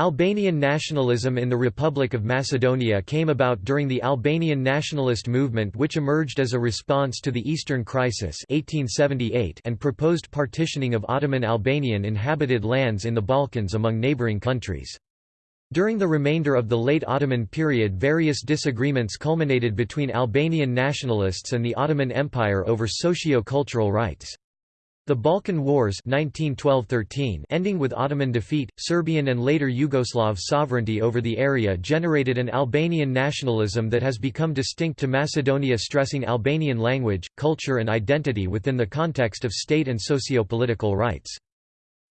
Albanian nationalism in the Republic of Macedonia came about during the Albanian nationalist movement which emerged as a response to the Eastern Crisis 1878 and proposed partitioning of Ottoman Albanian inhabited lands in the Balkans among neighbouring countries. During the remainder of the late Ottoman period various disagreements culminated between Albanian nationalists and the Ottoman Empire over socio-cultural rights. The Balkan Wars 1912–13 ending with Ottoman defeat, Serbian and later Yugoslav sovereignty over the area generated an Albanian nationalism that has become distinct to Macedonia stressing Albanian language, culture and identity within the context of state and socio-political rights.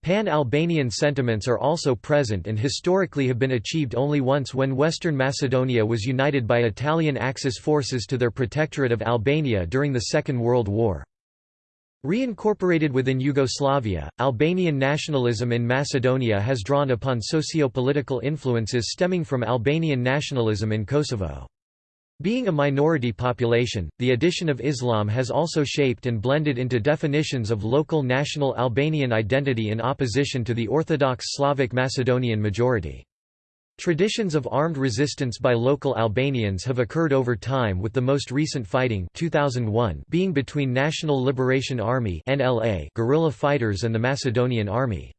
Pan-Albanian sentiments are also present and historically have been achieved only once when Western Macedonia was united by Italian Axis forces to their protectorate of Albania during the Second World War. Reincorporated within Yugoslavia, Albanian nationalism in Macedonia has drawn upon socio-political influences stemming from Albanian nationalism in Kosovo. Being a minority population, the addition of Islam has also shaped and blended into definitions of local national Albanian identity in opposition to the Orthodox Slavic Macedonian majority. Traditions of armed resistance by local Albanians have occurred over time with the most recent fighting 2001 being between National Liberation Army guerrilla fighters and the Macedonian Army.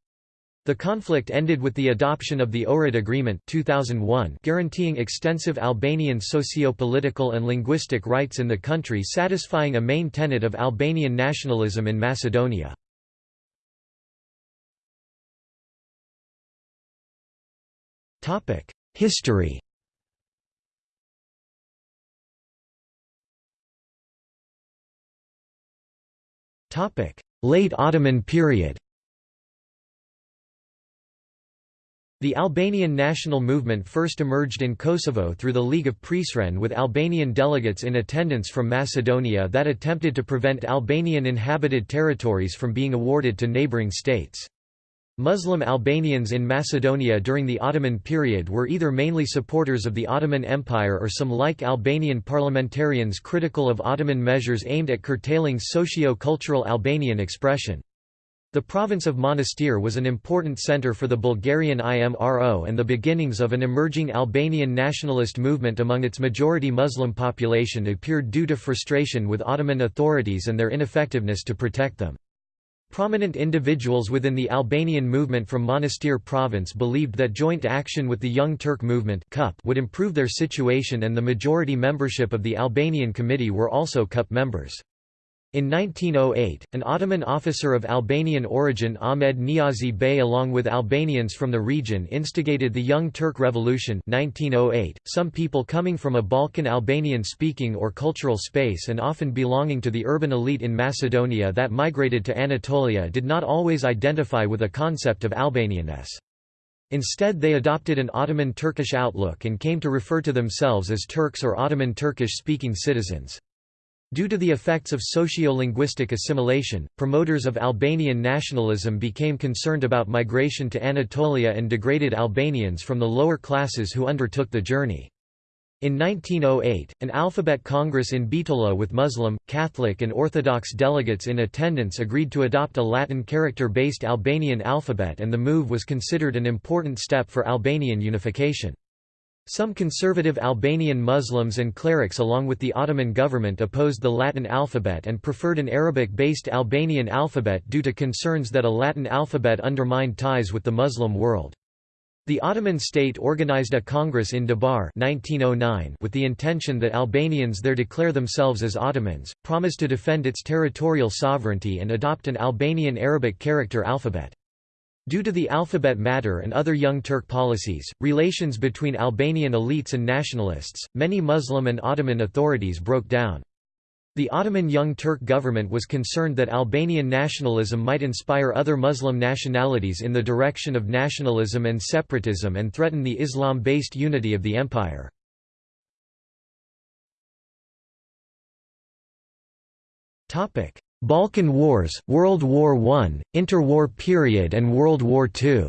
The conflict ended with the adoption of the Ohrid Agreement 2001 guaranteeing extensive Albanian socio-political and linguistic rights in the country satisfying a main tenet of Albanian nationalism in Macedonia. History. Late Ottoman period. The Albanian national movement first emerged in Kosovo through the League of Prizren with Albanian delegates in attendance from Macedonia that attempted to prevent Albanian inhabited territories from being awarded to neighbouring states. Muslim Albanians in Macedonia during the Ottoman period were either mainly supporters of the Ottoman Empire or some like Albanian parliamentarians critical of Ottoman measures aimed at curtailing socio-cultural Albanian expression. The province of Monastir was an important centre for the Bulgarian IMRO and the beginnings of an emerging Albanian nationalist movement among its majority Muslim population appeared due to frustration with Ottoman authorities and their ineffectiveness to protect them. Prominent individuals within the Albanian movement from Monastir province believed that joint action with the Young Turk movement CUP would improve their situation and the majority membership of the Albanian Committee were also CUP members. In 1908, an Ottoman officer of Albanian origin Ahmed Niazi Bey along with Albanians from the region instigated the Young Turk Revolution 1908. .Some people coming from a Balkan Albanian-speaking or cultural space and often belonging to the urban elite in Macedonia that migrated to Anatolia did not always identify with a concept of Albanianness. Instead they adopted an Ottoman Turkish outlook and came to refer to themselves as Turks or Ottoman Turkish-speaking citizens. Due to the effects of socio-linguistic assimilation, promoters of Albanian nationalism became concerned about migration to Anatolia and degraded Albanians from the lower classes who undertook the journey. In 1908, an alphabet congress in Bitola with Muslim, Catholic and Orthodox delegates in attendance agreed to adopt a Latin character-based Albanian alphabet and the move was considered an important step for Albanian unification. Some conservative Albanian Muslims and clerics along with the Ottoman government opposed the Latin alphabet and preferred an Arabic-based Albanian alphabet due to concerns that a Latin alphabet undermined ties with the Muslim world. The Ottoman state organized a congress in Debar 1909 with the intention that Albanians there declare themselves as Ottomans, promise to defend its territorial sovereignty and adopt an Albanian Arabic character alphabet. Due to the alphabet matter and other Young Turk policies, relations between Albanian elites and nationalists, many Muslim and Ottoman authorities broke down. The Ottoman Young Turk government was concerned that Albanian nationalism might inspire other Muslim nationalities in the direction of nationalism and separatism and threaten the Islam-based unity of the empire. Balkan Wars, World War I, Interwar period and World War II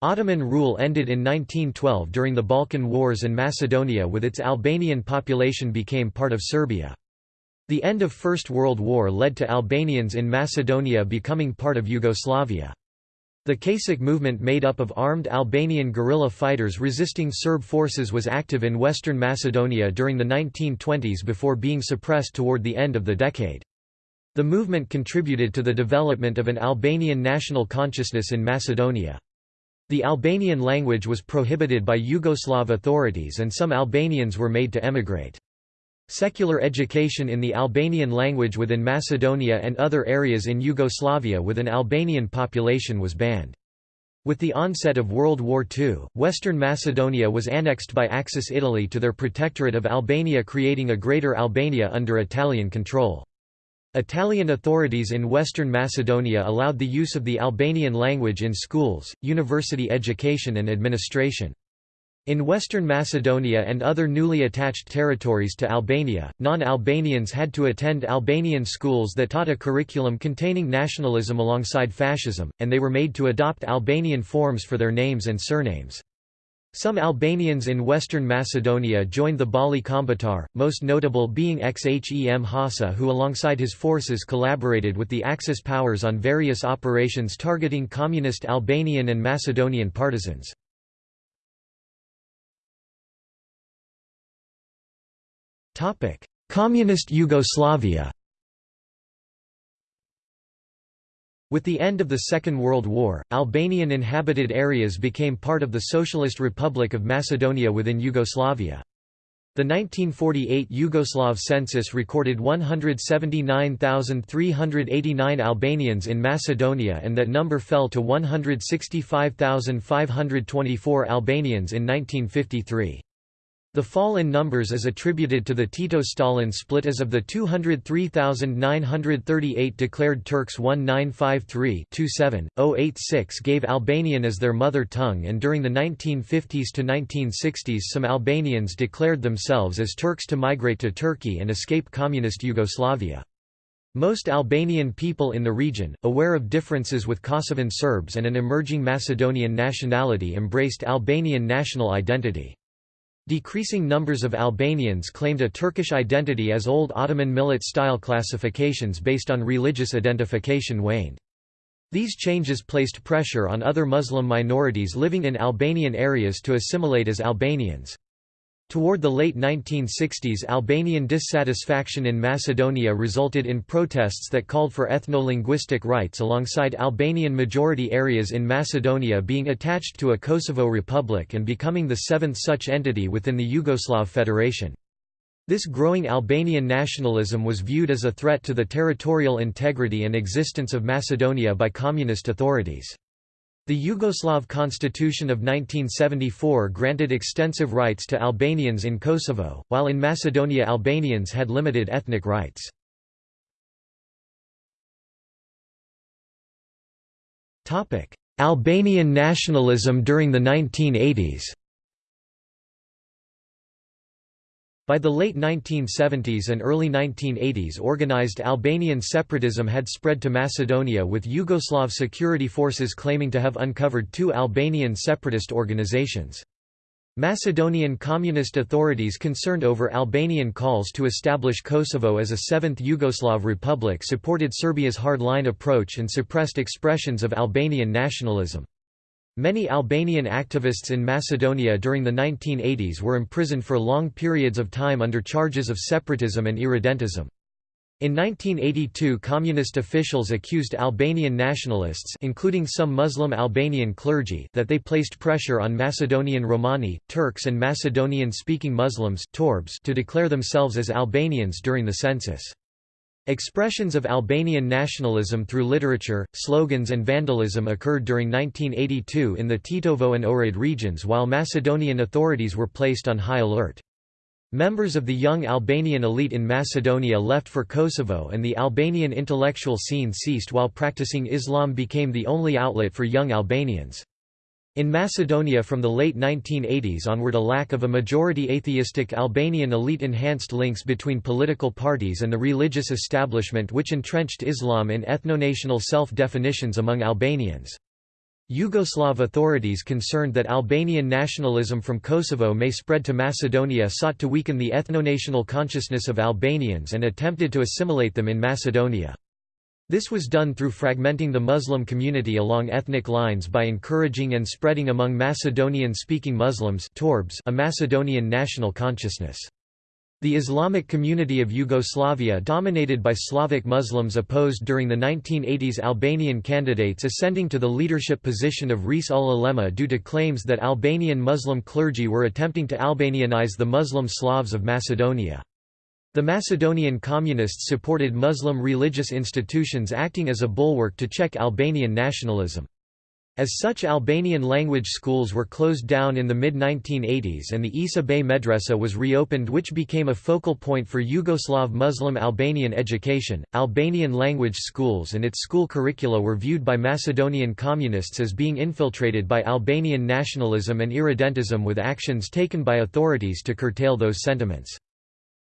Ottoman rule ended in 1912 during the Balkan Wars and Macedonia with its Albanian population became part of Serbia. The end of First World War led to Albanians in Macedonia becoming part of Yugoslavia. The Kasic movement made up of armed Albanian guerrilla fighters resisting Serb forces was active in western Macedonia during the 1920s before being suppressed toward the end of the decade. The movement contributed to the development of an Albanian national consciousness in Macedonia. The Albanian language was prohibited by Yugoslav authorities and some Albanians were made to emigrate. Secular education in the Albanian language within Macedonia and other areas in Yugoslavia with an Albanian population was banned. With the onset of World War II, Western Macedonia was annexed by Axis Italy to their protectorate of Albania creating a Greater Albania under Italian control. Italian authorities in Western Macedonia allowed the use of the Albanian language in schools, university education and administration. In Western Macedonia and other newly attached territories to Albania, non-Albanians had to attend Albanian schools that taught a curriculum containing nationalism alongside fascism, and they were made to adopt Albanian forms for their names and surnames. Some Albanians in western Macedonia joined the Balli Kombëtar, most notable being Xhem Hasa who alongside his forces collaborated with the Axis powers on various operations targeting communist Albanian and Macedonian partisans. Communist Yugoslavia With the end of the Second World War, Albanian inhabited areas became part of the Socialist Republic of Macedonia within Yugoslavia. The 1948 Yugoslav census recorded 179,389 Albanians in Macedonia and that number fell to 165,524 Albanians in 1953. The fall in numbers is attributed to the Tito-Stalin split as of the 203,938 declared Turks 1953-27-086 gave Albanian as their mother tongue and during the 1950s to 1960s some Albanians declared themselves as Turks to migrate to Turkey and escape communist Yugoslavia. Most Albanian people in the region, aware of differences with Kosovan Serbs and an emerging Macedonian nationality embraced Albanian national identity. Decreasing numbers of Albanians claimed a Turkish identity as old Ottoman millet-style classifications based on religious identification waned. These changes placed pressure on other Muslim minorities living in Albanian areas to assimilate as Albanians. Toward the late 1960s Albanian dissatisfaction in Macedonia resulted in protests that called for ethno-linguistic rights alongside Albanian majority areas in Macedonia being attached to a Kosovo Republic and becoming the seventh such entity within the Yugoslav Federation. This growing Albanian nationalism was viewed as a threat to the territorial integrity and existence of Macedonia by communist authorities. The Yugoslav constitution of 1974 granted extensive rights to Albanians in Kosovo, while in Macedonia Albanians had limited ethnic rights. Albanian nationalism during the 1980s By the late 1970s and early 1980s organized Albanian separatism had spread to Macedonia with Yugoslav security forces claiming to have uncovered two Albanian separatist organizations. Macedonian communist authorities concerned over Albanian calls to establish Kosovo as a seventh Yugoslav republic supported Serbia's hardline approach and suppressed expressions of Albanian nationalism. Many Albanian activists in Macedonia during the 1980s were imprisoned for long periods of time under charges of separatism and irredentism. In 1982 communist officials accused Albanian nationalists including some Muslim Albanian clergy that they placed pressure on Macedonian Romani, Turks and Macedonian-speaking Muslims to declare themselves as Albanians during the census. Expressions of Albanian nationalism through literature, slogans and vandalism occurred during 1982 in the Tetovo and Ohrid regions while Macedonian authorities were placed on high alert. Members of the young Albanian elite in Macedonia left for Kosovo and the Albanian intellectual scene ceased while practicing Islam became the only outlet for young Albanians. In Macedonia from the late 1980s onward a lack of a majority atheistic Albanian elite enhanced links between political parties and the religious establishment which entrenched Islam in ethnonational self-definitions among Albanians. Yugoslav authorities concerned that Albanian nationalism from Kosovo may spread to Macedonia sought to weaken the ethnonational consciousness of Albanians and attempted to assimilate them in Macedonia. This was done through fragmenting the Muslim community along ethnic lines by encouraging and spreading among Macedonian-speaking Muslims a Macedonian national consciousness. The Islamic community of Yugoslavia dominated by Slavic Muslims opposed during the 1980s Albanian candidates ascending to the leadership position of Reis ul Ulema due to claims that Albanian Muslim clergy were attempting to Albanianize the Muslim Slavs of Macedonia. The Macedonian Communists supported Muslim religious institutions acting as a bulwark to check Albanian nationalism. As such Albanian language schools were closed down in the mid-1980s and the Isa Bey Medresa was reopened which became a focal point for Yugoslav Muslim Albanian education. Albanian language schools and its school curricula were viewed by Macedonian communists as being infiltrated by Albanian nationalism and irredentism with actions taken by authorities to curtail those sentiments.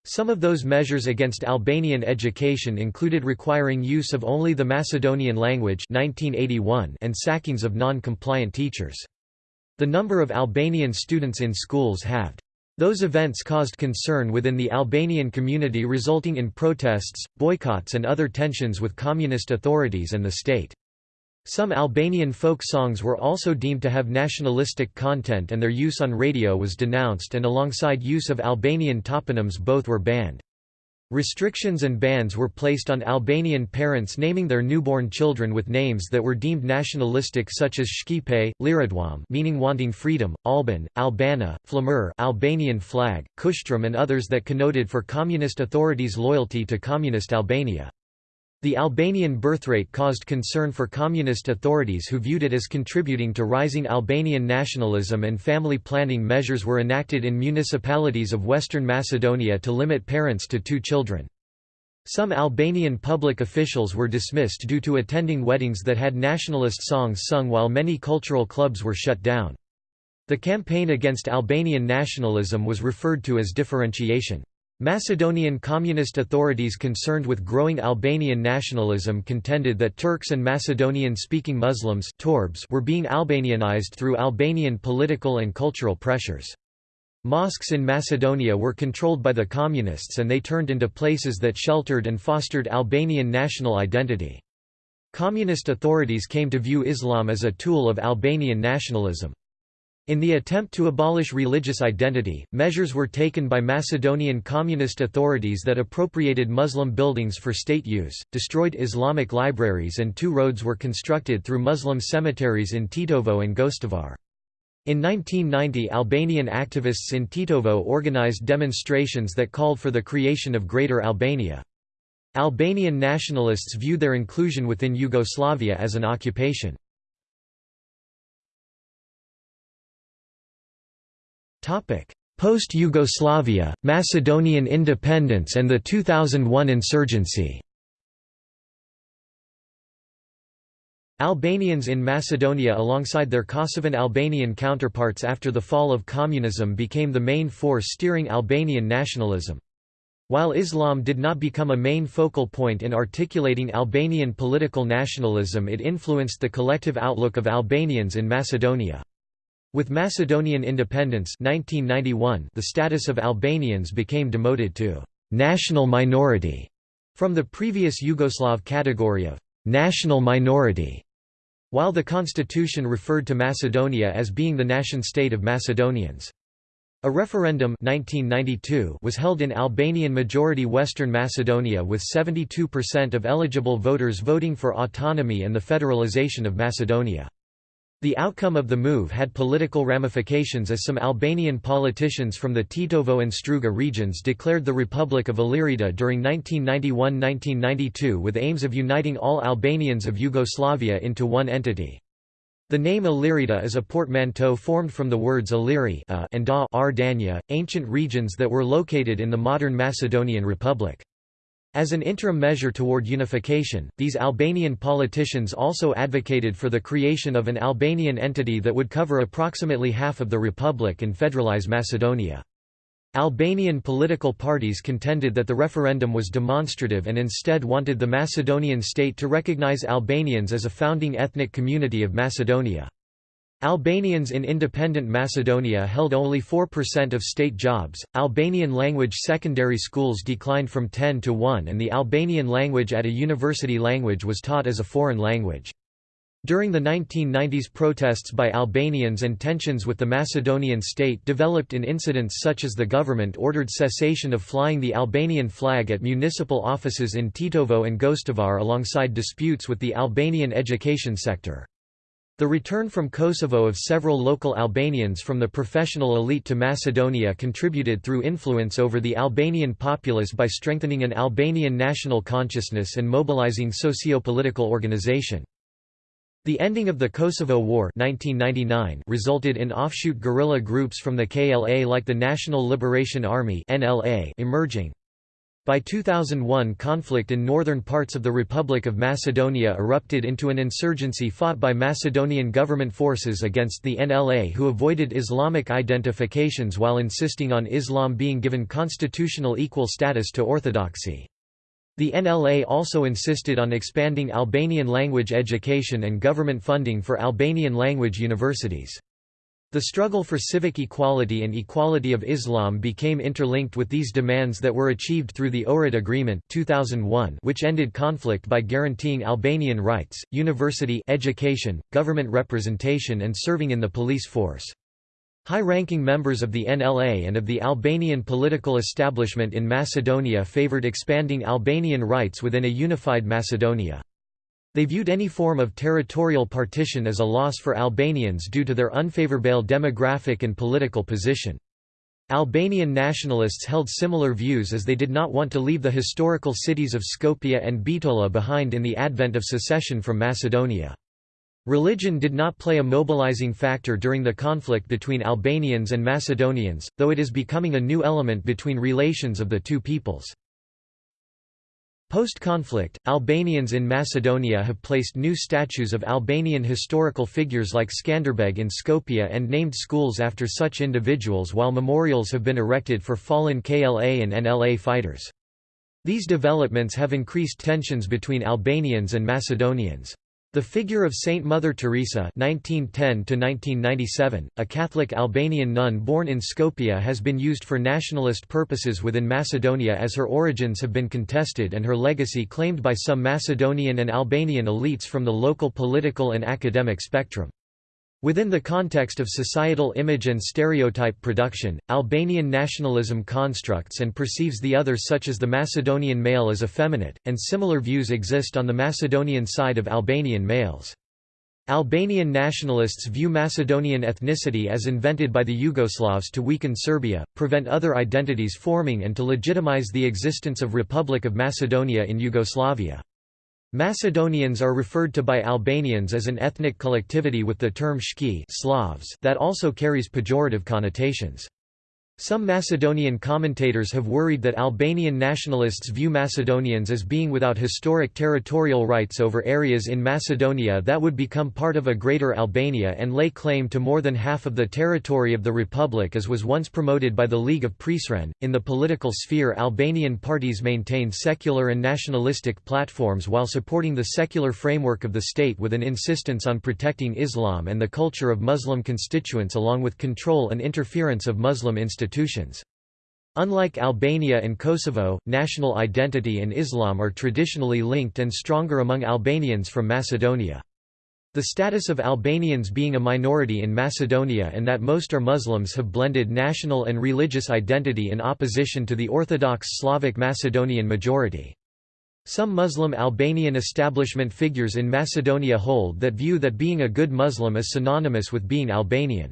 Some of those measures against Albanian education included requiring use of only the Macedonian language 1981 and sackings of non-compliant teachers. The number of Albanian students in schools halved. Those events caused concern within the Albanian community resulting in protests, boycotts and other tensions with communist authorities and the state. Some Albanian folk songs were also deemed to have nationalistic content and their use on radio was denounced and alongside use of Albanian toponyms both were banned. Restrictions and bans were placed on Albanian parents naming their newborn children with names that were deemed nationalistic such as Shqipe, Liridwam meaning wanting freedom, Alban, Albana, Flamur Albanian flag, Kushtrim and others that connoted for communist authorities loyalty to communist Albania. The Albanian birthrate caused concern for communist authorities who viewed it as contributing to rising Albanian nationalism and family planning measures were enacted in municipalities of Western Macedonia to limit parents to two children. Some Albanian public officials were dismissed due to attending weddings that had nationalist songs sung while many cultural clubs were shut down. The campaign against Albanian nationalism was referred to as differentiation. Macedonian communist authorities concerned with growing Albanian nationalism contended that Turks and Macedonian-speaking Muslims were being Albanianized through Albanian political and cultural pressures. Mosques in Macedonia were controlled by the communists and they turned into places that sheltered and fostered Albanian national identity. Communist authorities came to view Islam as a tool of Albanian nationalism. In the attempt to abolish religious identity, measures were taken by Macedonian communist authorities that appropriated Muslim buildings for state use, destroyed Islamic libraries and two roads were constructed through Muslim cemeteries in Tetovo and Gostivar. In 1990 Albanian activists in Tetovo organized demonstrations that called for the creation of Greater Albania. Albanian nationalists view their inclusion within Yugoslavia as an occupation. Post-Yugoslavia, Macedonian independence and the 2001 insurgency Albanians in Macedonia alongside their Kosovan Albanian counterparts after the fall of communism became the main force steering Albanian nationalism. While Islam did not become a main focal point in articulating Albanian political nationalism it influenced the collective outlook of Albanians in Macedonia. With Macedonian independence 1991, the status of Albanians became demoted to «national minority» from the previous Yugoslav category of «national minority», while the constitution referred to Macedonia as being the nation-state of Macedonians. A referendum 1992 was held in Albanian-majority Western Macedonia with 72% of eligible voters voting for autonomy and the federalization of Macedonia. The outcome of the move had political ramifications as some Albanian politicians from the Tetovo and Struga regions declared the Republic of Illyrida during 1991–1992 with aims of uniting all Albanians of Yugoslavia into one entity. The name Illyrida is a portmanteau formed from the words Illyri and Dardania, ancient regions that were located in the modern Macedonian Republic. As an interim measure toward unification, these Albanian politicians also advocated for the creation of an Albanian entity that would cover approximately half of the republic and federalize Macedonia. Albanian political parties contended that the referendum was demonstrative and instead wanted the Macedonian state to recognize Albanians as a founding ethnic community of Macedonia. Albanians in independent Macedonia held only 4% of state jobs. Albanian language secondary schools declined from 10 to 1 and the Albanian language at a university language was taught as a foreign language. During the 1990s protests by Albanians and tensions with the Macedonian state developed in incidents such as the government ordered cessation of flying the Albanian flag at municipal offices in Tetovo and Gostivar alongside disputes with the Albanian education sector. The return from Kosovo of several local Albanians from the professional elite to Macedonia contributed through influence over the Albanian populace by strengthening an Albanian national consciousness and mobilizing socio-political organization. The ending of the Kosovo War 1999 resulted in offshoot guerrilla groups from the KLA like the National Liberation Army NLA emerging. By 2001 conflict in northern parts of the Republic of Macedonia erupted into an insurgency fought by Macedonian government forces against the NLA who avoided Islamic identifications while insisting on Islam being given constitutional equal status to orthodoxy. The NLA also insisted on expanding Albanian language education and government funding for Albanian language universities. The struggle for civic equality and equality of Islam became interlinked with these demands that were achieved through the Ohrid Agreement 2001 which ended conflict by guaranteeing Albanian rights, university education, government representation and serving in the police force. High-ranking members of the NLA and of the Albanian political establishment in Macedonia favoured expanding Albanian rights within a unified Macedonia. They viewed any form of territorial partition as a loss for Albanians due to their unfavourable demographic and political position. Albanian nationalists held similar views as they did not want to leave the historical cities of Skopje and Bitola behind in the advent of secession from Macedonia. Religion did not play a mobilizing factor during the conflict between Albanians and Macedonians, though it is becoming a new element between relations of the two peoples. Post-conflict, Albanians in Macedonia have placed new statues of Albanian historical figures like Skanderbeg in Skopje and named schools after such individuals while memorials have been erected for fallen KLA and NLA fighters. These developments have increased tensions between Albanians and Macedonians. The figure of Saint Mother Teresa (1910–1997), a Catholic Albanian nun born in Skopje, has been used for nationalist purposes within Macedonia, as her origins have been contested and her legacy claimed by some Macedonian and Albanian elites from the local political and academic spectrum. Within the context of societal image and stereotype production, Albanian nationalism constructs and perceives the other such as the Macedonian male as effeminate, and similar views exist on the Macedonian side of Albanian males. Albanian nationalists view Macedonian ethnicity as invented by the Yugoslavs to weaken Serbia, prevent other identities forming and to legitimize the existence of Republic of Macedonia in Yugoslavia. Macedonians are referred to by Albanians as an ethnic collectivity with the term shki Slavs that also carries pejorative connotations. Some Macedonian commentators have worried that Albanian nationalists view Macedonians as being without historic territorial rights over areas in Macedonia that would become part of a Greater Albania and lay claim to more than half of the territory of the republic as was once promoted by the League of Prizren. In the political sphere, Albanian parties maintained secular and nationalistic platforms while supporting the secular framework of the state with an insistence on protecting Islam and the culture of Muslim constituents along with control and interference of Muslim institutions institutions. Unlike Albania and Kosovo, national identity and Islam are traditionally linked and stronger among Albanians from Macedonia. The status of Albanians being a minority in Macedonia and that most are Muslims have blended national and religious identity in opposition to the Orthodox Slavic Macedonian majority. Some Muslim Albanian establishment figures in Macedonia hold that view that being a good Muslim is synonymous with being Albanian.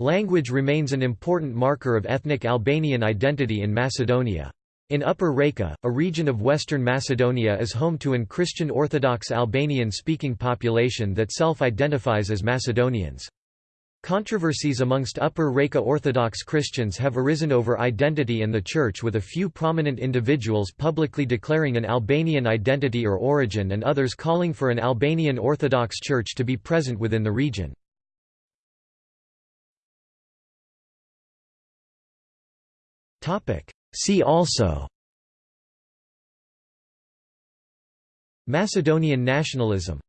Language remains an important marker of ethnic Albanian identity in Macedonia. In Upper Reka, a region of western Macedonia is home to an Christian Orthodox Albanian-speaking population that self-identifies as Macedonians. Controversies amongst Upper Reka Orthodox Christians have arisen over identity and the Church with a few prominent individuals publicly declaring an Albanian identity or origin and others calling for an Albanian Orthodox Church to be present within the region. See also. Macedonian nationalism